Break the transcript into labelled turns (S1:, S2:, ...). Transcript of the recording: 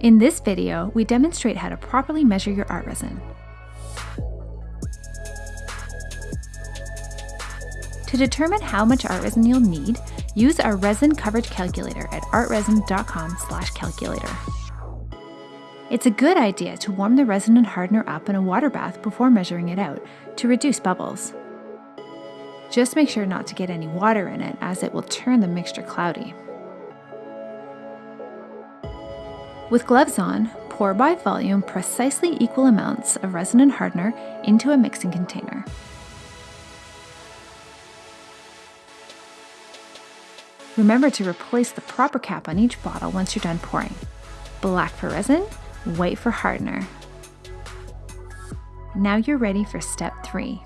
S1: In this video, we demonstrate how to properly measure your ArtResin. To determine how much ArtResin you'll need, use our resin coverage calculator at artresin.com calculator. It's a good idea to warm the resin and hardener up in a water bath before measuring it out to reduce bubbles. Just make sure not to get any water in it as it will turn the mixture cloudy. With gloves on, pour by volume precisely equal amounts of resin and hardener into a mixing container. Remember to replace the proper cap on each bottle once you're done pouring. Black for resin, white for hardener. Now you're ready for step three,